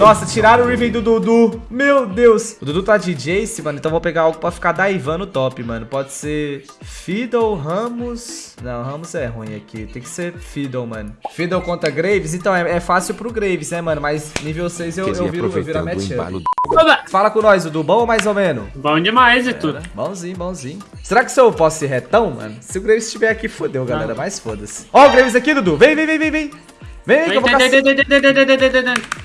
Nossa, tiraram o Riven do Dudu. Meu Deus. O Dudu tá de Jace, mano. Então eu vou pegar algo pra ficar daivando top, mano. Pode ser Fiddle, Ramos. Não, Ramos é ruim aqui. Tem que ser Fiddle, mano. Fiddle contra Graves. Então é, é fácil pro Graves, né, mano? Mas nível 6 eu, eu viro, eu viro a matchup. Fala com nós, Dudu. Bom ou mais ou menos? Bom demais e tudo. Bonzinho, bonzinho. Será que se eu posso ir retão, mano? Se o Graves estiver aqui, fodeu, galera. Mas foda-se. Ó o Graves aqui, Dudu. Vem, vem, vem, vem, vem. Vem, que eu vou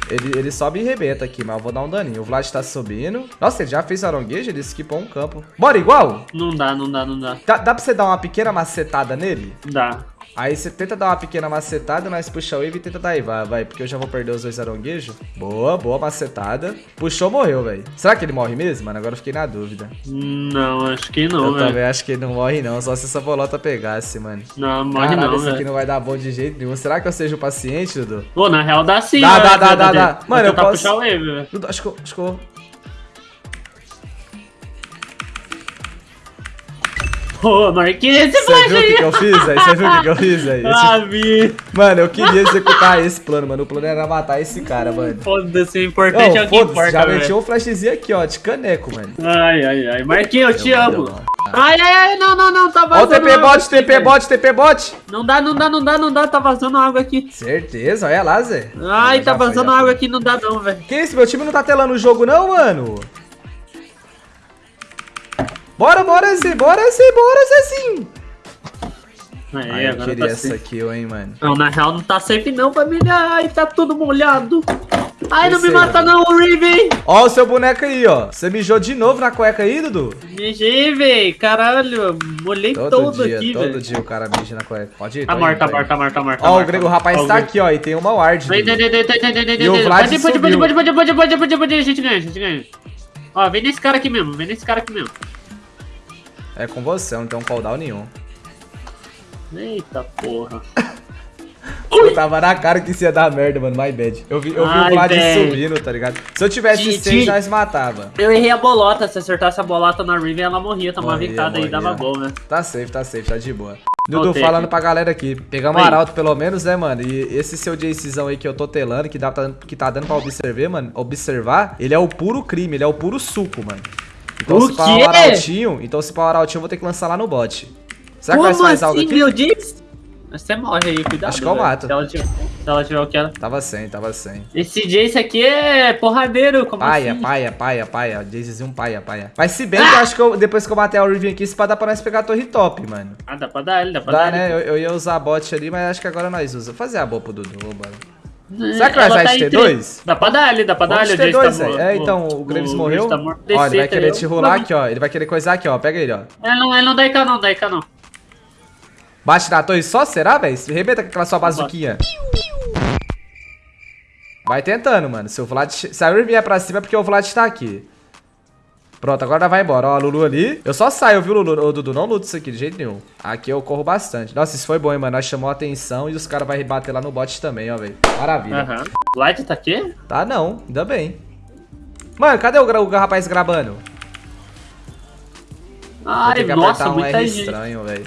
ele, ele sobe e rebenta aqui, mas eu vou dar um daninho. O Vlad tá subindo. Nossa, ele já fez aronguejo, ele esquipou um campo. Bora igual? Não dá, não dá, não dá. Dá, dá pra você dar uma pequena macetada nele? Dá. Aí você tenta dar uma pequena macetada, nós puxa o wave e tenta dar vai, vai, porque eu já vou perder os dois aronguejos. Boa, boa macetada. Puxou, morreu, velho. Será que ele morre mesmo, mano? Agora eu fiquei na dúvida. Não, acho que não. Eu também acho que ele não morre não, só se essa bolota pegasse, mano. Não, morre Caralho, não, isso aqui não vai dar bom de jeito nenhum. Será que eu seja o paciente, Dudu? Pô, na real dá sim, Dá, dá, dá, dá, dá. Mano, eu posso... puxar o wave, velho. Acho que eu... Acho que eu... Pô, Marquinhos, esse Você viu o que, que eu fiz aí? Você viu o que, que eu fiz aí? Ah, vi. Mano, eu queria executar esse plano, mano. O plano era matar esse cara, mano. Foda-se, o importante é o que importa, Já meti um flashzinho aqui, ó, de caneco, mano. Ai, ai, ai. Marquinhos, eu te amo. Ai, ai, ai, não, não, não, tá vazando Ó o TP bot, TP bot, TP bot. Não dá, não dá, não dá, não dá, tá vazando água aqui. Certeza, olha lá, Zé. Ai, tá vazando água aqui, não dá não, velho. Que isso, meu time não tá telando o jogo não, mano? Bora, bora, Zé, bora, Zé, bora, Zezinho! Aí, Ai, eu queria tá essa safe. kill, hein, mano. Não, na real não tá safe não, família. Ai, tá tudo molhado. Ai, não me mata não, Riven! Ó o seu boneco aí, ó. Você mijou de novo na cueca aí, Dudu? Mijei, véi. Caralho, molhei todo, todo dia, aqui, velho. Todo véio. dia o cara mija na cueca. Pode ir, Tá morto, tá morto, tá morto, tá morto. Ó, o Grego rapaz tá aqui, ó. E tem uma ward. Vem, vem, vem, vem, vem, vem, vem. E o Vlad subiu. Pode, pode, pode, pode, pode, pode, pode, pode. A gente ganha, a gente ganha. Ó, vem nesse cara aqui mesmo, vem nesse cara aqui mesmo. É com você, não tem um cooldown nenhum. Eita porra. Eu tava na cara que isso ia dar merda, mano. My bad. Eu vi, eu vi o Vlad subindo, tá ligado? Se eu tivesse 6, nós matava. Eu errei a bolota. Se acertasse a bolota na Riven, ela morria. Tomava vicada aí, dava bom, né? Tá safe, tá safe, tá de boa. Dudu, falando pra galera aqui. Pegamos um arauto pelo menos, né, mano? E esse seu Jacezão aí que eu tô telando, que, dá, que tá dando pra observar, mano. Observar, ele é o puro crime, ele é o puro suco, mano. Então, o se pau o arautinho, então se pau o arautinho, eu vou ter que lançar lá no bot. Será Como que faz assim, algo aqui? meu Deus? Você morre aí, cuidado. Acho que eu mato. Se ela tiver, se ela tiver o que ela... Tava sem, tava sem. Esse Jace aqui é porradeiro, como paia, assim? Paia, paia, paia, paia. Jacezinho paia, paia. Mas se bem ah! que eu acho que eu, depois que eu matei a Riven aqui, se pá dá pra nós pegar a torre top, mano. Ah, dá pra dar ele, dá pra dá, dar né? Eu, eu, ia usar a bot ali, mas acho que agora nós usamos. Vou fazer a boa pro Dudu, vambora. Será que nós vai tá T2? Dá pra dar ele, dá pra dar ele. T2, tá é, então, o Graves o morreu. Tá ó, ele vai querer te rolar aqui, ó. Ele vai querer coisar aqui, ó. Pega ele, ó. Ele não, ele não dá IK não, dá IK não. Bate na torre só, será, velho? Rebenta com aquela sua bazuquinha. Vai tentando, mano. Se o Vlad... Se a Ur vier pra cima é porque o Vlad tá aqui. Pronto, agora vai embora. Ó, a Lulu ali. Eu só saio, viu, Lulu? Ô, Dudu, não luta isso aqui de jeito nenhum. Aqui eu corro bastante. Nossa, isso foi bom, hein, mano. Nós chamou a atenção e os caras vão rebater lá no bot também, ó, velho. Maravilha. Aham. Uhum. Light tá aqui? Tá não, ainda bem. Mano, cadê o, o rapaz gravando? Ai, nossa, um muita R gente. estranho, velho.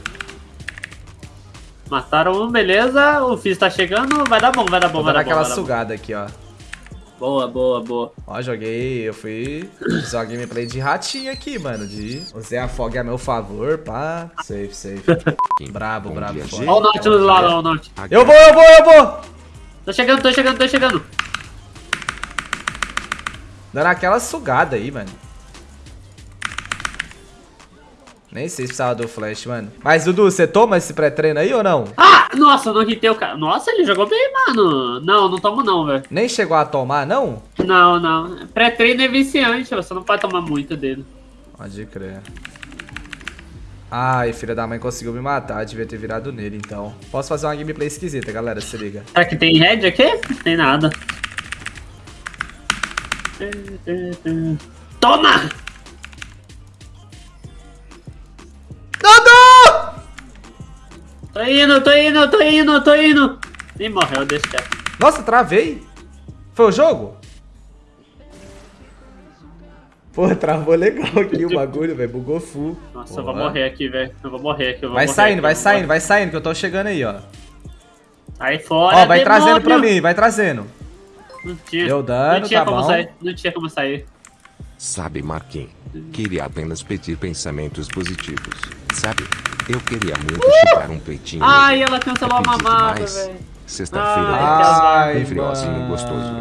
Mataram um, beleza. O Fizz tá chegando. Vai dar bom, vai dar bom, Vou vai dar aquela bom. sugada aqui, ó. Boa, boa, boa. Ó, joguei, eu fui usar gameplay de ratinho aqui, mano. De usei a fog a meu favor, pá. Safe, safe. brabo, brabo. Ó o Nautilus lá, ó o Nautilus. Eu vou, eu vou, eu vou. Tô chegando, tô chegando, tô chegando. Dando aquela sugada aí, mano. Nem sei se precisava do flash, mano. Mas, Dudu, você toma esse pré-treino aí ou não? Ah, nossa, não hitei o cara. Nossa, ele jogou bem, mano. Não, não tomo não, velho. Nem chegou a tomar, não? Não, não. Pré-treino é viciante, você não pode tomar muito dele. Pode crer. Ai, filha da mãe conseguiu me matar. Devia ter virado nele, então. Posso fazer uma gameplay esquisita, galera. Se liga. Será que tem red aqui? Tem nada. Toma! Tô indo, tô indo, tô indo, tô indo. Nem morreu, deixa quieto. Nossa, travei. Foi o jogo? Pô, travou legal aqui o bagulho, velho. Bugou full. Nossa, Porra. eu vou morrer aqui, velho. Eu vou morrer aqui, eu vou Vai morrer saindo, aqui, vai saindo, vai saindo, que eu tô chegando aí, ó. Aí fora, Ó, vai demônio. trazendo pra mim, vai trazendo. Não tinha. Deu dano, não tinha tá como bom. sair. Não tinha como sair. Sabe, Marquinhos? Queria apenas pedir pensamentos positivos. Sabe? Eu queria muito chupar um peitinho. Ai, ela cancelou a mamada, velho. Sexta-feira Ai, bem friozinho, gostoso.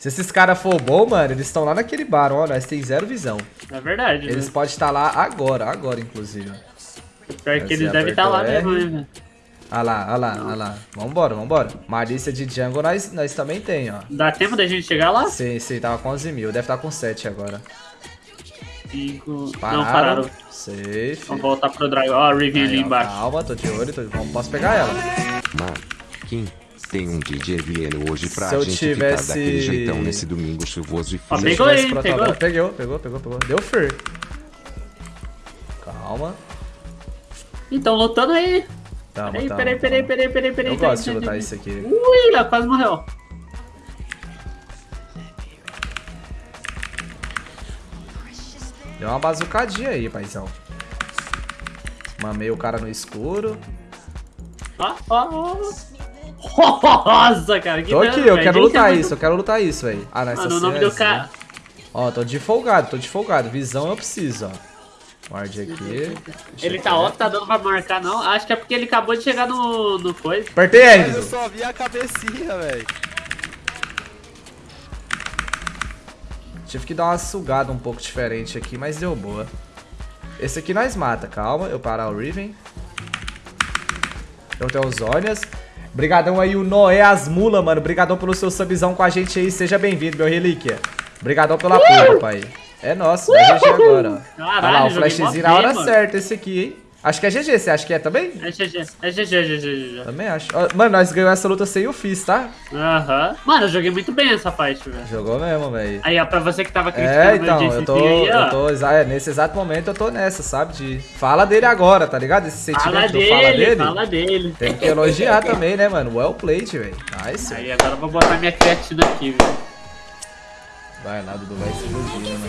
Se esses caras for bom, mano, eles estão lá naquele bar, ó. Nós tem zero visão. É verdade. Eles né? podem estar lá agora, agora, inclusive. Pior que eles devem estar lá mesmo, né? Ah lá, ah lá, ah lá. Vambora, vambora. Malícia de jungle nós, nós também tem, ó. Dá tempo da gente chegar lá? Sim, sim, tava com 11 mil. Deve estar com 7 agora. Cinco. Pararam. Não, pararam. Safe. Vamos voltar pro Dragon. Ó, a Riven ali Aí, embaixo. calma, tô de olho. Tô... Vamos, posso pegar ela. Marquinhos, tem um DJ Vieno hoje pra Se eu gente tivesse- ficar daquele jeitão nesse domingo chuvoso e frio. Eu Pegou ele, pro pegou. tabela- Pegou, pegou, pegou, pegou. Deu fur. Calma. Então, lutando aí. Tamo, Peraí, peraí, peraí, peraí, peraí, peraí. Eu gosto de lutar isso aqui. Ui, ela quase morreu. Deu uma bazucadinha aí, paizão. Mamei o cara no escuro. Ó, ó, ó. Nossa, cara, que Tô aqui, eu quero lutar é muito- isso, eu quero lutar isso, velho. Ah, não, essa Mano, o nome é do assim. cara. Ó, tô de folgado, tô de folgado. Visão eu preciso, ó. Guarde aqui. Ele tá ó, tá dando pra marcar, não. Acho que é porque ele acabou de chegar no, no coisa. Apertei Mas eu só vi a cabecinha, velho. Tive que dar uma sugada um pouco diferente aqui, mas deu boa. Esse aqui nós mata, calma. Eu parar o Riven. Eu tenho os Zônias. Brigadão aí, o Noé Asmula, mano. Brigadão pelo seu subzão com a gente aí. Seja bem-vindo, meu relíquia. Brigadão pelo apoio, pai. É nosso, vai GG agora, ó. Caralho, Olha lá, o flashzinho na hora mano. certa esse aqui, hein. Acho que é GG, você acha que é também? É GG, é GG, GG, GG. Também acho. Mano, nós ganhamos essa luta sem o Fizz, tá? Aham. Mano, eu joguei muito bem essa fight, velho. Jogou mesmo, velho. Aí, ó, pra você que tava criticando É, meu então, eu tô, aí, ó. eu tô, é, nesse exato momento eu tô nessa, sabe? De fala dele agora, tá ligado? Esse sentimento Fala do dele, fala dele. fala dele. Tem que elogiar também, né, mano? Well played, velho. Nice. Aí, agora eu vou botar minha creatina aqui, velho. Vai lá, Dudu, vai se iludir, né?